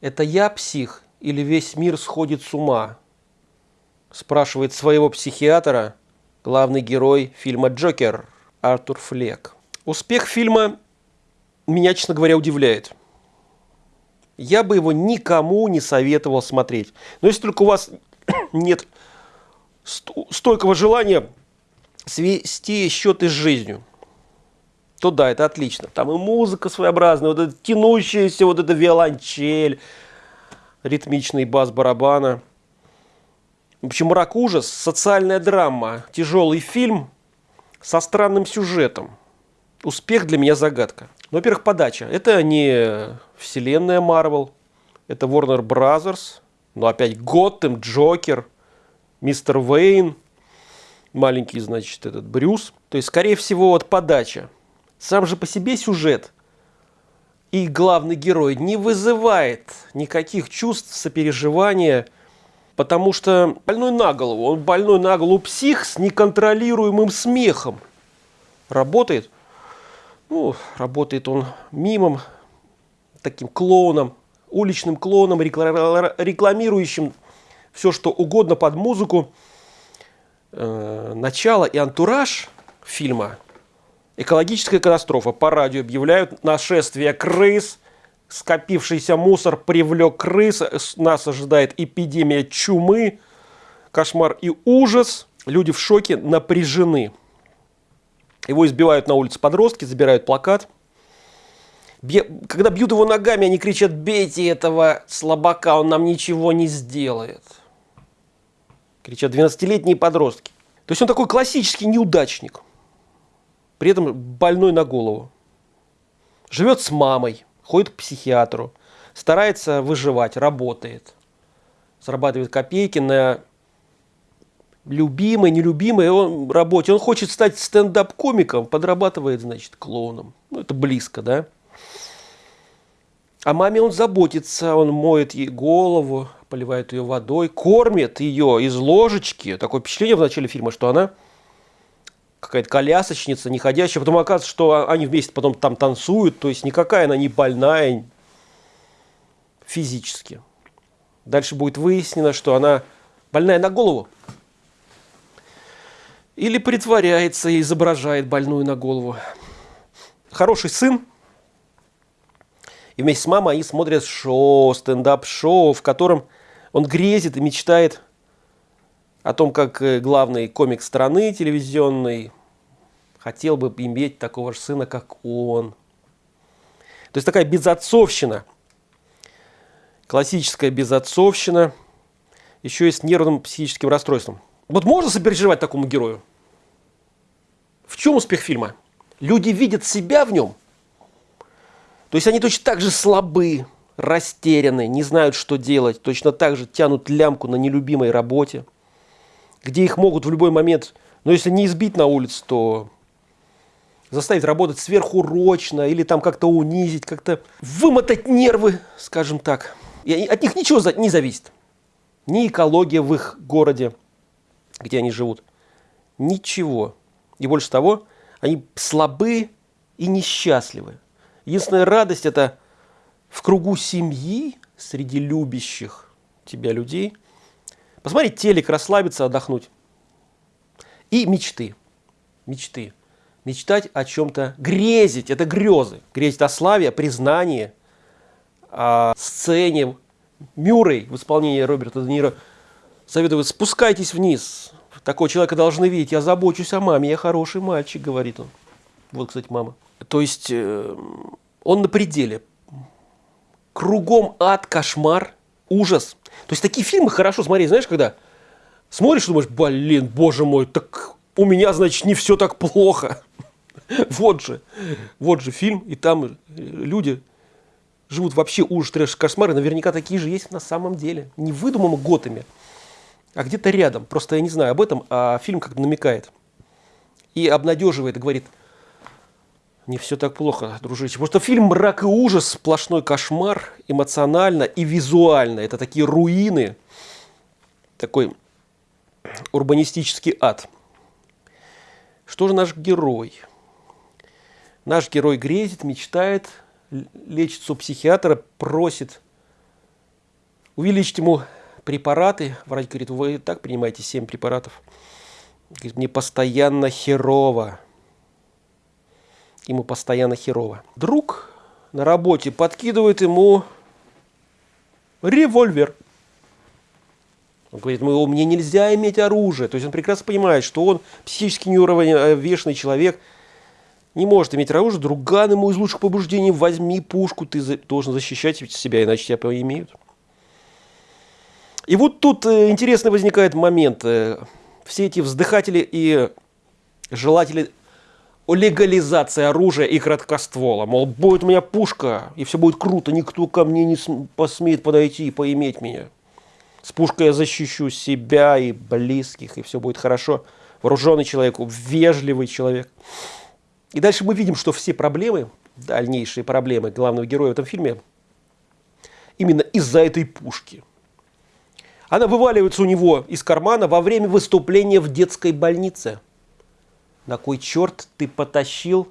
Это я псих или весь мир сходит с ума? Спрашивает своего психиатра главный герой фильма «Джокер» Артур Флек. Успех фильма меня, честно говоря, удивляет. Я бы его никому не советовал смотреть. Но если только у вас нет стойкого желания свести счеты с жизнью, то да, это отлично. Там и музыка своеобразная, вот эта тянущаяся, вот эта виолончель, ритмичный бас барабана. В общем, «Мрак ужас», социальная драма, тяжелый фильм со странным сюжетом. Успех для меня загадка. Ну, во-первых, подача. Это не вселенная Марвел, это Warner Brothers, но опять Готэм, Джокер, Мистер Вейн, маленький, значит, этот Брюс. То есть, скорее всего, вот подача. Сам же по себе сюжет и главный герой не вызывает никаких чувств сопереживания, потому что больной на голову. Он больной на голову псих с неконтролируемым смехом. Работает? Ну, работает он мимом, таким клоуном, уличным клоуном, рекламирующим все, что угодно под музыку. Э, начало и антураж фильма – Экологическая катастрофа. По радио объявляют нашествие крыс. Скопившийся мусор привлек крыс. Нас ожидает эпидемия чумы. Кошмар и ужас. Люди в шоке, напряжены. Его избивают на улице подростки, забирают плакат. Когда бьют его ногами, они кричат, бейте этого слабака, он нам ничего не сделает. Кричат 12-летние подростки. То есть он такой классический неудачник при этом больной на голову. Живет с мамой, ходит к психиатру, старается выживать, работает. Зарабатывает копейки на любимой, нелюбимой он, работе. Он хочет стать стендап-комиком, подрабатывает, значит, клоуном. Ну, это близко, да? О маме он заботится, он моет ей голову, поливает ее водой, кормит ее из ложечки. Такое впечатление в начале фильма, что она какая-то колясочница, не ходящая. Потом оказывается, что они вместе потом там танцуют. То есть никакая она не больная физически. Дальше будет выяснено, что она больная на голову. Или притворяется и изображает больную на голову. Хороший сын. И вместе с мамой они смотрят шоу, стендап-шоу, в котором он грезит и мечтает о том, как э, главный комик страны телевизионный хотел бы иметь такого же сына, как он. То есть такая безотцовщина, классическая безотцовщина, еще и с нервным психическим расстройством. Вот можно сопереживать такому герою? В чем успех фильма? Люди видят себя в нем. То есть они точно так же слабы, растеряны, не знают, что делать, точно так же тянут лямку на нелюбимой работе – где их могут в любой момент, но если не избить на улице, то заставить работать сверхурочно или там как-то унизить, как-то вымотать нервы, скажем так. И от них ничего не зависит. Ни экология в их городе, где они живут. Ничего. И больше того, они слабы и несчастливы. Единственная радость – это в кругу семьи, среди любящих тебя людей – Посмотреть телек, расслабиться, отдохнуть. И мечты. Мечты. Мечтать о чем-то, грезить, это грезы. Грезить о славе, о признании, о сцене. Мюррей в исполнении Роберта Де Ниро советует, спускайтесь вниз. Такого человека должны видеть. Я забочусь о маме, я хороший мальчик, говорит он. Вот, кстати, мама. То есть, э, он на пределе. Кругом ад, кошмар, ужас. То есть такие фильмы хорошо смотреть, знаешь, когда смотришь, думаешь, блин, боже мой, так у меня, значит, не все так плохо. Вот же, вот же фильм, и там люди живут вообще ужас, трэш, кошмары, наверняка такие же есть на самом деле. Не выдуманно готами, а где-то рядом. Просто я не знаю об этом, а фильм как-то намекает. И обнадеживает, и говорит – не все так плохо, дружище. Потому что фильм «Мрак и ужас» – сплошной кошмар эмоционально и визуально. Это такие руины, такой урбанистический ад. Что же наш герой? Наш герой грезит, мечтает, лечится у психиатра, просит увеличить ему препараты. Врач говорит, вы и так принимаете 7 препаратов. Говорит, мне постоянно херово. Ему постоянно херово. Друг на работе подкидывает ему револьвер. Он говорит, мне нельзя иметь оружие. То есть он прекрасно понимает, что он психически неуравновешенный человек, не может иметь оружие. Друган ему из лучших побуждений, возьми пушку, ты должен защищать себя, иначе тебя поимеют. И вот тут э, интересный возникает момент. Э, все эти вздыхатели и желатели легализации оружия и краткоствола. Мол, будет у меня пушка, и все будет круто, никто ко мне не посмеет подойти и поиметь меня. С пушкой я защищу себя и близких, и все будет хорошо. Вооруженный человек, вежливый человек. И дальше мы видим, что все проблемы, дальнейшие проблемы главного героя в этом фильме, именно из-за этой пушки – она вываливается у него из кармана во время выступления в детской больнице. На кой черт ты потащил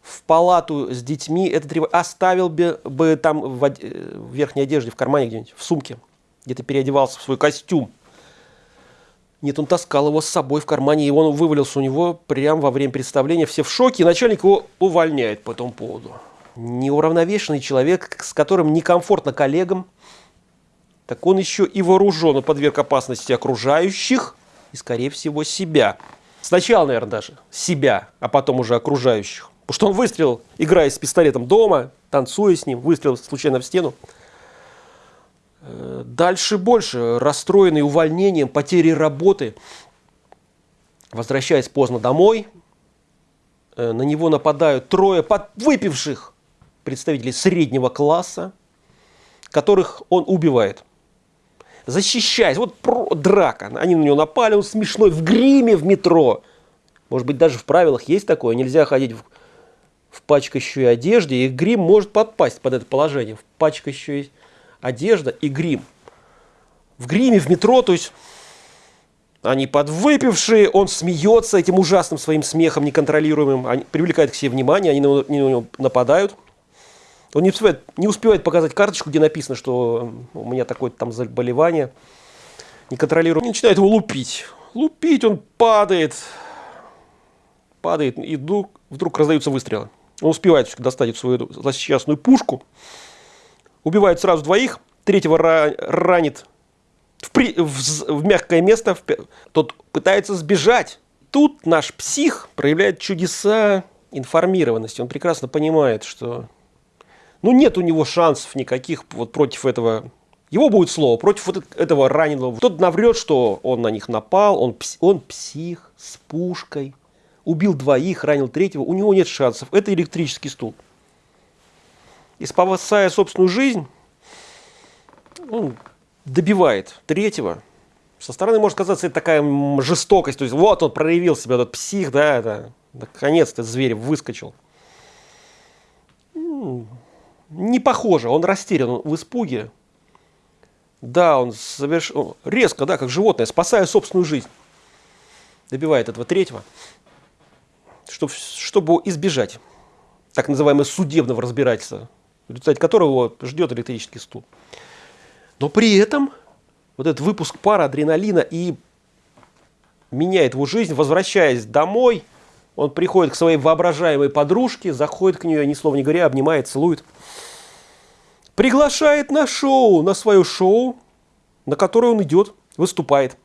в палату с детьми этот револьвер? Оставил бы, бы там в, од... в верхней одежде, в кармане где-нибудь, в сумке, где ты переодевался в свой костюм. Нет, он таскал его с собой в кармане, и он вывалился у него прямо во время представления. Все в шоке, и начальник его увольняет по этому поводу. Неуравновешенный человек, с которым некомфортно коллегам, так он еще и вооружен и подверг опасности окружающих и, скорее всего, себя. Сначала, наверное, даже себя, а потом уже окружающих. Потому что он выстрелил, играя с пистолетом дома, танцуя с ним, выстрелил случайно в стену. Э, дальше больше. Расстроенный увольнением, потерей работы. Возвращаясь поздно домой, э, на него нападают трое подвыпивших представителей среднего класса, которых он убивает – защищаясь. Вот про, драка. Они на него напали, он смешной в гриме в метро. Может быть, даже в правилах есть такое. Нельзя ходить в, в пачкающей одежде, и грим может подпасть под это положение. В пачкающей одежда и грим. В гриме, в метро, то есть они подвыпившие, он смеется этим ужасным своим смехом неконтролируемым, они, привлекает к себе внимание, они на, на него нападают. Он не успевает, не успевает показать карточку, где написано, что у меня такое-то там заболевание. Не контролирует. Начинает его лупить. Лупить, он падает. Падает, и вдруг, вдруг раздаются выстрелы. Он успевает достать свою злосчастную пушку. Убивает сразу двоих. Третьего ранит в, при, в, в мягкое место. Тот пытается сбежать. Тут наш псих проявляет чудеса информированности. Он прекрасно понимает, что ну, нет у него шансов никаких вот против этого. Его будет слово, против вот этого раненого. Тот наврет, что он на них напал, он, он псих с пушкой, убил двоих, ранил третьего. У него нет шансов. Это электрический стул. И спасая собственную жизнь, он добивает третьего. Со стороны может казаться это такая жестокость. То есть вот он проявил себя, этот псих, да, это, наконец-то зверь выскочил не похоже, он растерян, он в испуге. Да, он соверш... резко, да, как животное, спасая собственную жизнь. Добивает этого третьего, чтобы, чтобы избежать так называемого судебного разбирательства, в результате которого ждет электрический стул. Но при этом вот этот выпуск пара адреналина и меняет его жизнь, возвращаясь домой, он приходит к своей воображаемой подружке, заходит к нее, ни слова не говоря, обнимает, целует приглашает на шоу, на свое шоу, на которое он идет, выступает.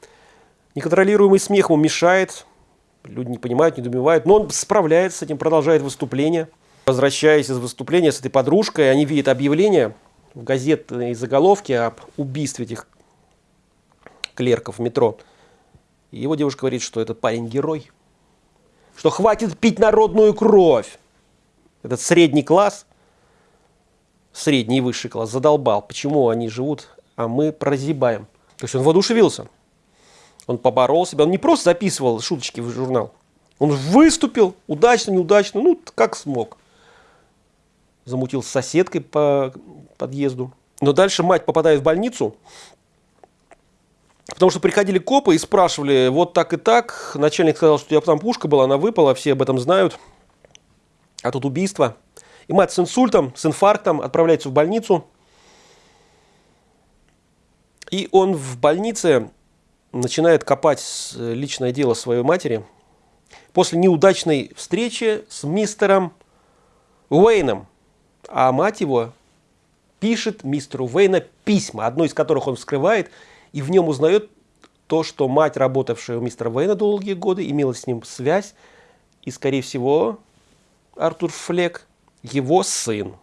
Неконтролируемый смех ему мешает, люди не понимают, не недоумевают, но он справляется с этим, продолжает выступление. Возвращаясь из выступления с этой подружкой, они видят объявление в газетной заголовке об убийстве этих клерков в метро. И его девушка говорит, что этот парень герой, что хватит пить народную кровь. Этот средний класс – средний и высший класс задолбал, почему они живут, а мы прозябаем. То есть он воодушевился. Он поборол себя, он не просто записывал шуточки в журнал, он выступил удачно, неудачно, ну, как смог. Замутил с соседкой по подъезду. Но дальше мать попадает в больницу, потому что приходили копы и спрашивали, вот так и так. Начальник сказал, что у тебя там пушка была, она выпала, все об этом знают. А тут убийство. И мать с инсультом, с инфарктом отправляется в больницу. И он в больнице начинает копать личное дело своей матери после неудачной встречи с мистером Уэйном. А мать его пишет мистеру Уэйна письма, одно из которых он вскрывает, и в нем узнает то, что мать, работавшая у мистера Уэйна долгие годы, имела с ним связь, и, скорее всего, Артур Флек – его сын.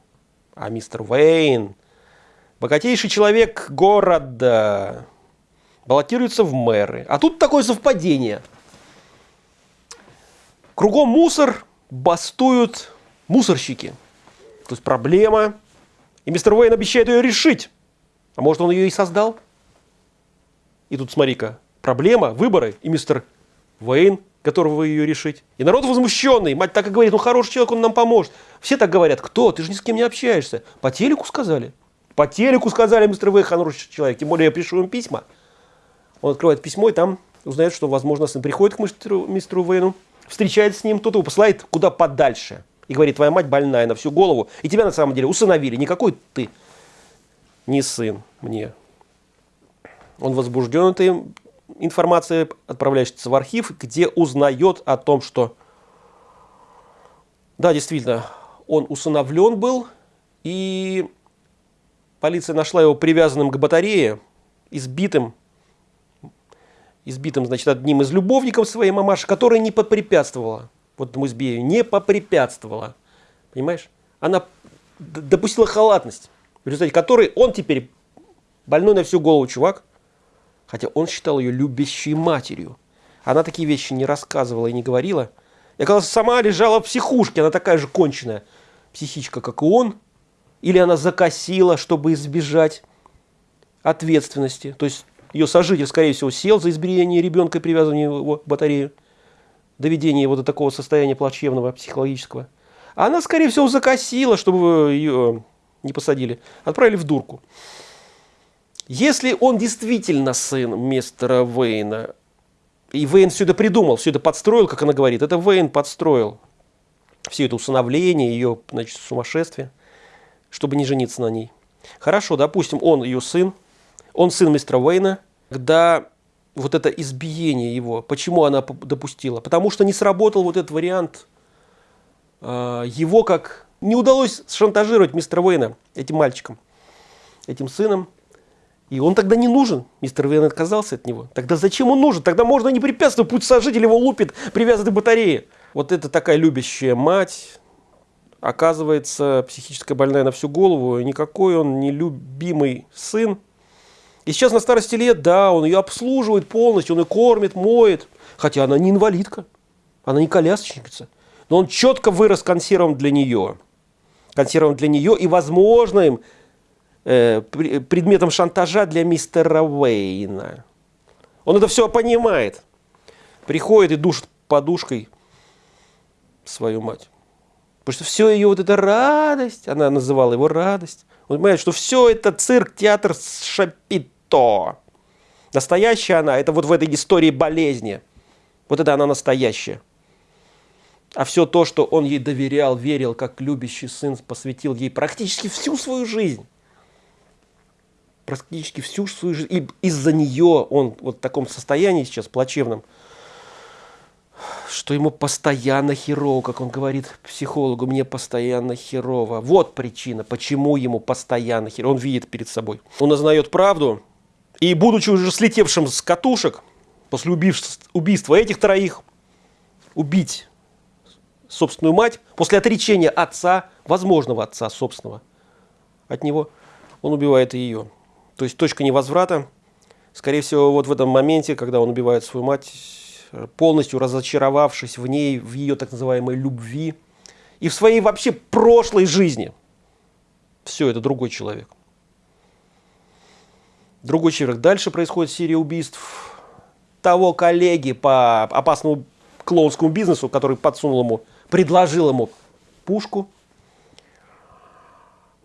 А мистер Уэйн – богатейший человек города, баллотируется в мэры. А тут такое совпадение. Кругом мусор, бастуют мусорщики. То есть проблема, и мистер Уэйн обещает ее решить. А может, он ее и создал? И тут смотри-ка, проблема, выборы, и мистер Уэйн, которого ее решить. И народ возмущенный, мать так и говорит, ну хороший человек, он нам поможет. Все так говорят, кто? Ты же ни с кем не общаешься. По телеку сказали. По телеку сказали, мистер Уэйн, хороший человек. Тем более я пишу им письма. Он открывает письмо и там узнает, что, возможно, сын приходит к мистеру, мистеру Уэйну, встречается с ним, тот его посылает куда подальше. И говорит, твоя мать больная на всю голову, и тебя на самом деле усыновили. Никакой ты не сын мне. Он возбужден этой информацией, отправляется в архив, где узнает о том, что да, действительно, он усыновлен был, и полиция нашла его привязанным к батарее, избитым, избитым, значит, одним из любовников своей мамаши, которая не попрепятствовала, вот этому избиению, не попрепятствовала, понимаешь? Она допустила халатность, в результате которой он теперь больной на всю голову чувак, хотя он считал ее любящей матерью. Она такие вещи не рассказывала и не говорила. И оказалось, сама лежала в психушке, она такая же конченая психичка, как и он. Или она закосила, чтобы избежать ответственности. То есть ее сожитель, скорее всего, сел за избиение ребенка и привязывание его к батарею. Доведение его до такого состояния плачевного, психологического. А она, скорее всего, закосила, чтобы ее не посадили. Отправили в дурку. Если он действительно сын мистера Вейна, и Вейн все это придумал, все это подстроил, как она говорит, это Вейн подстроил все это усыновление, ее значит, сумасшествие, чтобы не жениться на ней. Хорошо, допустим, он ее сын, он сын мистера Уэйна, когда вот это избиение его, почему она допустила? Потому что не сработал вот этот вариант э, его, как не удалось шантажировать мистера Уэйна этим мальчиком, этим сыном. И он тогда не нужен. Мистер Уэйн отказался от него. Тогда зачем он нужен? Тогда можно не препятствовать, пусть сожитель его лупит, привязанный к батарее. Вот это такая любящая мать, оказывается, психически больная на всю голову, никакой он не любимый сын. И сейчас на старости лет, да, он ее обслуживает полностью, он ее кормит, моет. Хотя она не инвалидка, она не колясочница. Но он четко вырос консервом для нее. Консервом для нее и возможным э, предметом шантажа для мистера Уэйна. Он это все понимает. Приходит и душит подушкой свою мать. Потому что все ее вот эта радость, она называла его радость. Он понимает, что все это цирк, театр шапит то. Настоящая она, это вот в этой истории болезни. Вот это она настоящая. А все то, что он ей доверял, верил, как любящий сын, посвятил ей практически всю свою жизнь. Практически всю свою жизнь. И из-за нее он вот в таком состоянии сейчас плачевном, что ему постоянно херово, как он говорит психологу, мне постоянно херово. Вот причина, почему ему постоянно херово. Он видит перед собой. Он узнает правду, и будучи уже слетевшим с катушек, после убийства этих троих, убить собственную мать, после отречения отца, возможного отца собственного, от него, он убивает и ее. То есть точка невозврата, скорее всего, вот в этом моменте, когда он убивает свою мать, полностью разочаровавшись в ней, в ее так называемой любви и в своей вообще прошлой жизни. Все, это другой человек. Другой человек. Дальше происходит серия убийств того коллеги по опасному клоунскому бизнесу, который подсунул ему, предложил ему пушку.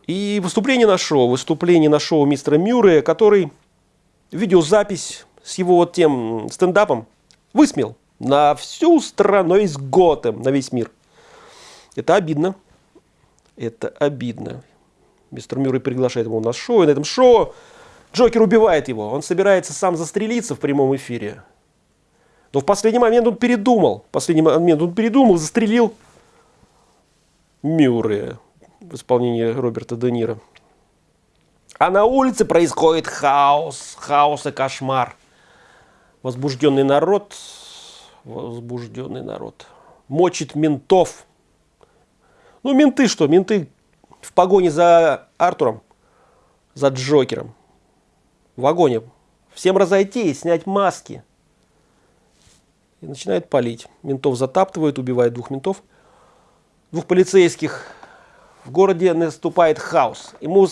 И выступление на шоу, выступление на шоу мистера Мюррея, который видеозапись с его вот тем стендапом высмел на всю страну, весь Готэм, на весь мир. Это обидно. Это обидно. Мистер Мюррей приглашает его на шоу, и на этом шоу Джокер убивает его. Он собирается сам застрелиться в прямом эфире. Но в последний момент он передумал. В последний момент он передумал, застрелил Мюррея в исполнении Роберта Де Ниро. А на улице происходит хаос, хаос и кошмар. Возбужденный народ, возбужденный народ, мочит ментов. Ну, менты что? Менты в погоне за Артуром, за Джокером. В вагоне. Всем разойти, снять маски. И начинает палить. Ментов затаптывают, убивает двух ментов. Двух полицейских. В городе наступает хаос. И мы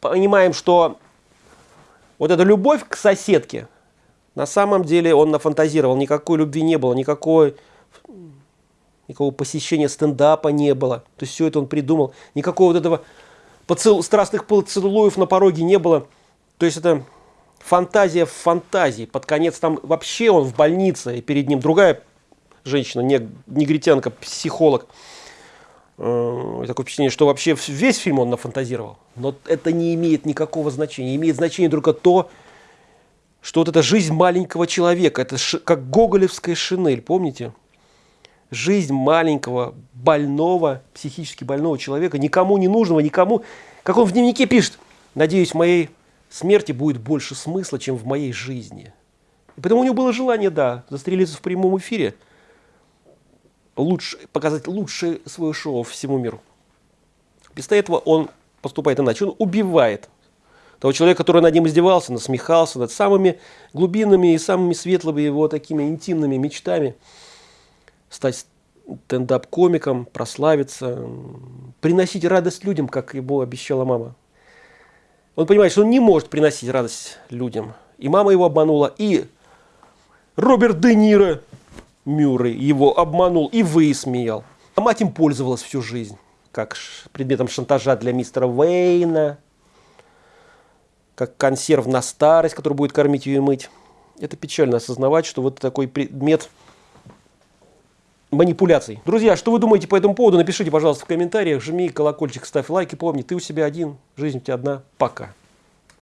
понимаем, что вот эта любовь к соседке, на самом деле он нафантазировал. Никакой любви не было, никакой, никакого посещения стендапа не было. То есть все это он придумал. Никакого вот этого поцел... страстных поцелуев на пороге не было. То есть это фантазия в фантазии. Под конец там вообще он в больнице, и перед ним другая женщина, не, негритянка, психолог. Э, такое впечатление, что вообще весь фильм он нафантазировал. Но это не имеет никакого значения. Имеет значение только то, что вот эта жизнь маленького человека, это как гоголевская шинель, помните? Жизнь маленького, больного, психически больного человека, никому не нужного, никому, как он в дневнике пишет, надеюсь, в моей смерти будет больше смысла, чем в моей жизни. И потому у него было желание, да, застрелиться в прямом эфире – лучше, показать лучшее свое шоу всему миру. Вместо этого он поступает иначе. Он убивает того человека, который над ним издевался, насмехался над самыми глубинными и самыми светлыми его такими интимными мечтами. Стать стендап-комиком, прославиться, приносить радость людям, как ему обещала мама. Он понимает, что он не может приносить радость людям. И мама его обманула, и Роберт Де Ниро Мюррей его обманул и высмеял. А мать им пользовалась всю жизнь, как предметом шантажа для мистера Уэйна, как консерв на старость, который будет кормить ее и мыть. Это печально осознавать, что вот такой предмет манипуляций. Друзья, что вы думаете по этому поводу? Напишите, пожалуйста, в комментариях. Жми колокольчик, ставь лайк и помни, ты у себя один, жизнь у тебя одна. Пока.